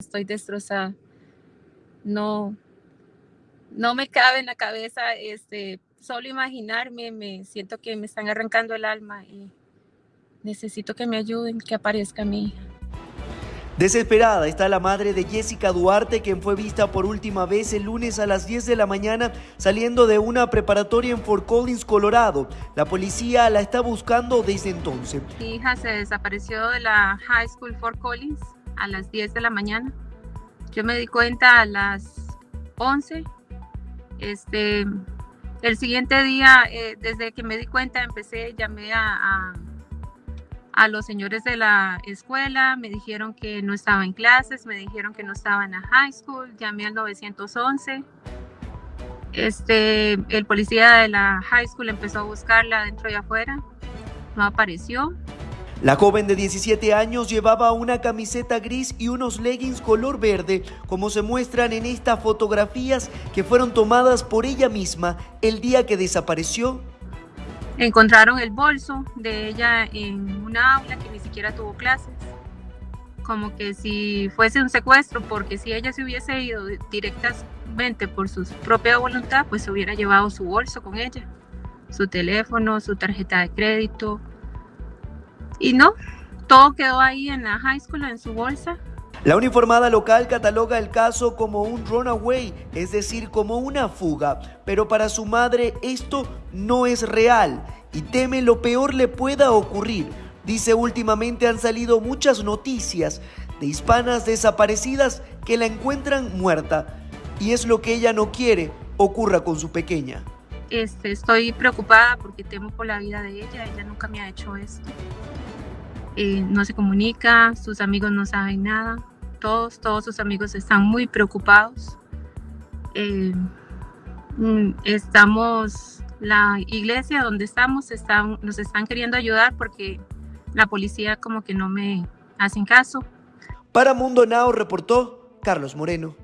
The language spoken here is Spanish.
Estoy destrozada. No, no me cabe en la cabeza, este, solo imaginarme, me siento que me están arrancando el alma y necesito que me ayuden, que aparezca mi hija. Desesperada está la madre de Jessica Duarte, quien fue vista por última vez el lunes a las 10 de la mañana saliendo de una preparatoria en Fort Collins, Colorado. La policía la está buscando desde entonces. Mi hija se desapareció de la High School Fort Collins a las 10 de la mañana. Yo me di cuenta a las 11. Este, el siguiente día, eh, desde que me di cuenta, empecé, llamé a, a a los señores de la escuela, me dijeron que no estaba en clases, me dijeron que no estaba en la high school, llamé al 911. Este, el policía de la high school empezó a buscarla dentro y afuera, no apareció. La joven de 17 años llevaba una camiseta gris y unos leggings color verde, como se muestran en estas fotografías que fueron tomadas por ella misma el día que desapareció Encontraron el bolso de ella en una aula que ni siquiera tuvo clases. Como que si fuese un secuestro, porque si ella se hubiese ido directamente por su propia voluntad, pues se hubiera llevado su bolso con ella, su teléfono, su tarjeta de crédito. Y no, todo quedó ahí en la high school, en su bolsa, la uniformada local cataloga el caso como un runaway, es decir, como una fuga, pero para su madre esto no es real y teme lo peor le pueda ocurrir. Dice últimamente han salido muchas noticias de hispanas desaparecidas que la encuentran muerta y es lo que ella no quiere ocurra con su pequeña. Este, estoy preocupada porque temo por la vida de ella, ella nunca me ha hecho esto. No se comunica, sus amigos no saben nada, todos, todos sus amigos están muy preocupados. Eh, mm, estamos, la iglesia donde estamos, están, nos están queriendo ayudar porque la policía como que no me hacen caso. Para Mundo Now reportó Carlos Moreno.